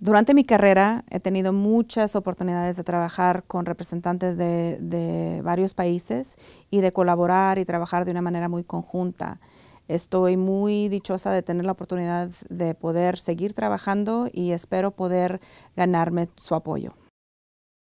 Durante mi carrera he tenido muchas oportunidades de trabajar con representantes de, varios países y de colaborar y trabajar de una manera muy conjunta. Estoy muy dichosa de tener la oportunidad de poder seguir trabajando y espero poder ganarme su apoyo.